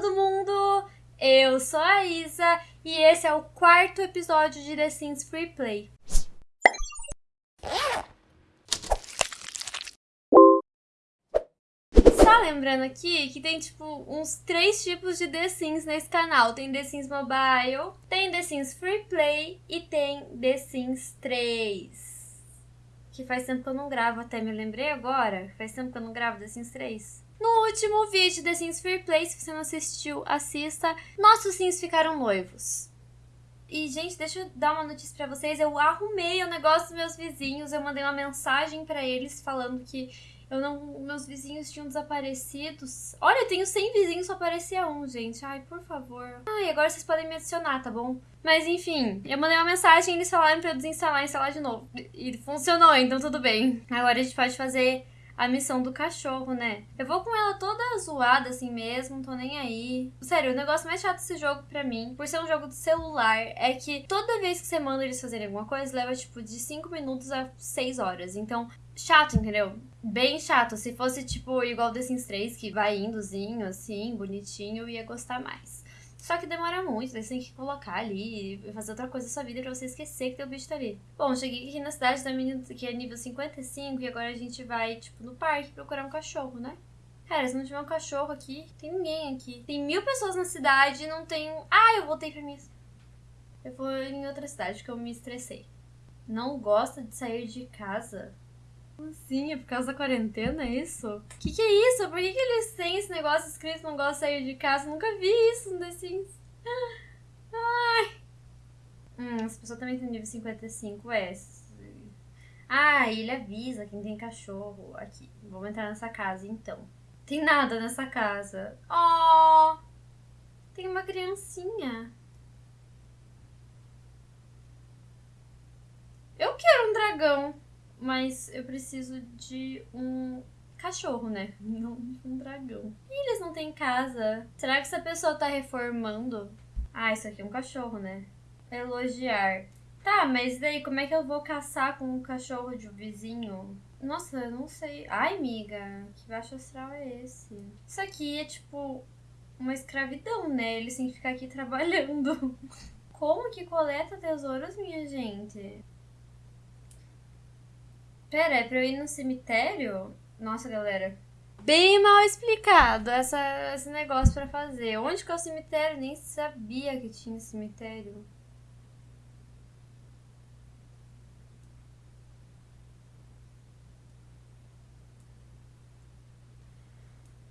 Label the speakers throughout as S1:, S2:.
S1: todo mundo! Eu sou a Isa e esse é o quarto episódio de The Sims Free Play. Só lembrando aqui que tem tipo uns três tipos de The Sims nesse canal. Tem The Sims Mobile, tem The Sims Free Play e tem The Sims 3. Que faz tempo que eu não gravo, até me lembrei agora. Faz tempo que eu não gravo The Sims 3. No último vídeo The Sims Free Play, se você não assistiu, assista. Nossos Sims ficaram noivos. E, gente, deixa eu dar uma notícia pra vocês. Eu arrumei o negócio dos meus vizinhos. Eu mandei uma mensagem pra eles falando que eu não, meus vizinhos tinham desaparecido. Olha, eu tenho 100 vizinhos, só aparecia um, gente. Ai, por favor. Ai, agora vocês podem me adicionar, tá bom? Mas enfim, eu mandei uma mensagem e eles falaram pra eu desinstalar e instalar de novo. E funcionou, então tudo bem. Agora a gente pode fazer a missão do cachorro, né? Eu vou com ela toda zoada assim mesmo, tô nem aí. Sério, o negócio mais chato desse jogo pra mim, por ser um jogo de celular, é que toda vez que você manda eles fazerem alguma coisa, leva tipo de 5 minutos a 6 horas. Então, chato, entendeu? Bem chato. Se fosse tipo igual The Sims 3, que vai indozinho, assim, bonitinho, eu ia gostar mais. Só que demora muito, você tem que colocar ali e fazer outra coisa na sua vida pra você esquecer que teu bicho tá ali. Bom, cheguei aqui na cidade da menina que é nível 55 e agora a gente vai, tipo, no parque procurar um cachorro, né? Cara, se não tiver um cachorro aqui, tem ninguém aqui. Tem mil pessoas na cidade e não tem. Ah, eu voltei pra mim. Eu vou em outra cidade, porque eu me estressei. Não gosta de sair de casa? Sim, é por causa da quarentena, é isso? Que que é isso? Por que, que eles têm esse negócio escrito não gosta de sair de casa? Nunca vi isso no The Sims. Ai. Hum, essa pessoa também tem nível 55, é. Ah, ele avisa quem tem cachorro. Aqui, vamos entrar nessa casa então. Tem nada nessa casa. Oh! Tem uma criancinha. Eu quero um dragão. Mas eu preciso de um cachorro, né? Não um dragão. E eles não têm casa. Será que essa pessoa tá reformando? Ah, isso aqui é um cachorro, né? Elogiar. Tá, mas daí como é que eu vou caçar com um cachorro de um vizinho? Nossa, eu não sei. Ai, amiga, que baixo astral é esse? Isso aqui é tipo uma escravidão, né? Eles têm que ficar aqui trabalhando. Como que coleta tesouros, minha gente? Pera, é pra eu ir no cemitério? Nossa, galera. Bem mal explicado essa, esse negócio pra fazer. Onde que é o cemitério? Nem sabia que tinha cemitério.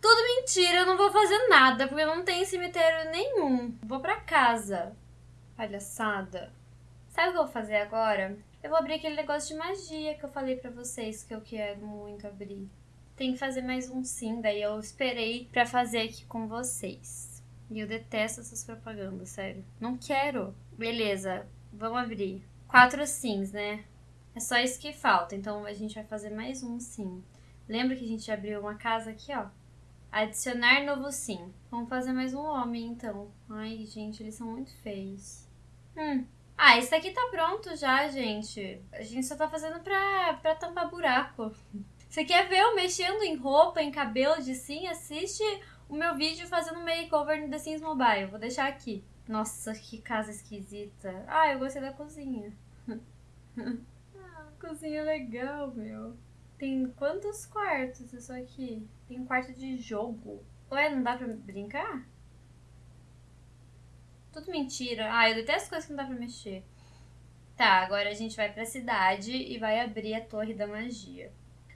S1: Tudo mentira, eu não vou fazer nada, porque não tem cemitério nenhum. Vou pra casa. Palhaçada. Sabe o que eu vou fazer agora? Eu vou abrir aquele negócio de magia que eu falei pra vocês que eu quero muito abrir. Tem que fazer mais um sim, daí eu esperei pra fazer aqui com vocês. E eu detesto essas propagandas, sério. Não quero. Beleza, vamos abrir. Quatro sims, né? É só isso que falta, então a gente vai fazer mais um sim. Lembra que a gente abriu uma casa aqui, ó? Adicionar novo sim. Vamos fazer mais um homem, então. Ai, gente, eles são muito feios. Hum, ah, esse daqui tá pronto já, gente. A gente só tá fazendo pra, pra tampar buraco. Você quer ver eu mexendo em roupa, em cabelo de sim? Assiste o meu vídeo fazendo makeover no The Sims Mobile. Vou deixar aqui. Nossa, que casa esquisita. Ah, eu gostei da cozinha. ah, cozinha legal, meu. Tem quantos quartos isso aqui? Tem um quarto de jogo. Ué, não dá pra brincar? Tudo mentira. Ah, eu detesto coisas que não dá pra mexer. Tá, agora a gente vai pra cidade e vai abrir a Torre da Magia.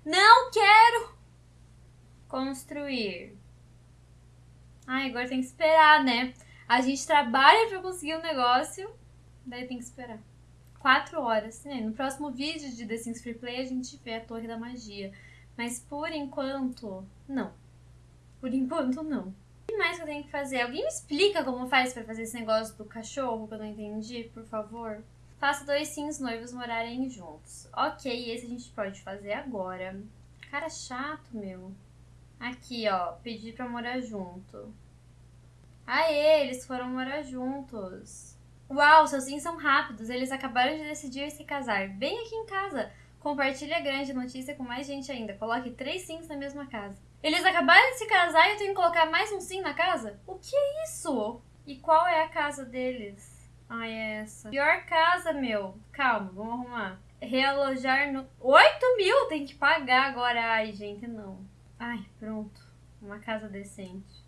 S1: Não quero! Construir. Ai, agora tem que esperar, né? A gente trabalha pra conseguir um negócio, daí tem que esperar. Quatro horas, né? No próximo vídeo de The Sims Free Play a gente vê a Torre da Magia. Mas por enquanto, não. Por enquanto, não mais que eu tenho que fazer? Alguém me explica como faz para fazer esse negócio do cachorro que eu não entendi, por favor? Faça dois sims noivos morarem juntos. Ok, esse a gente pode fazer agora. Cara chato, meu. Aqui, ó, pedir pra morar junto. Aê, eles foram morar juntos. Uau, seus sims são rápidos. Eles acabaram de decidir se casar. Bem aqui em casa. Compartilhe a grande notícia com mais gente ainda. Coloque três sims na mesma casa. Eles acabaram de se casar e eu tenho que colocar mais um sim na casa? O que é isso? E qual é a casa deles? Ai, é essa. Pior casa, meu. Calma, vamos arrumar. Realojar no... 8 mil? Tem que pagar agora. Ai, gente, não. Ai, pronto. Uma casa decente.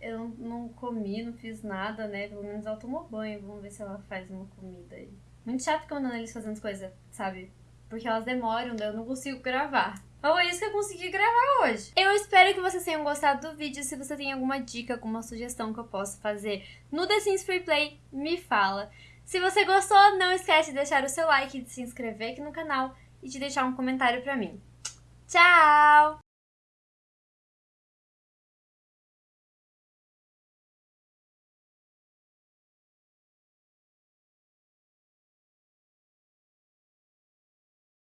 S1: Eu não, comi, não fiz nada, né? Pelo menos ela tomou banho. Vamos ver se ela faz uma comida aí. Muito chato quando eles fazendo coisas, sabe? Porque elas demoram, eu não consigo gravar. Foi isso que eu consegui gravar hoje. Eu espero que vocês tenham gostado do vídeo. Se você tem alguma dica, alguma sugestão que eu possa fazer no The Sims Free Play, me fala. Se você gostou, não esquece de deixar o seu like, de se inscrever aqui no canal e de deixar um comentário pra mim. Tchau!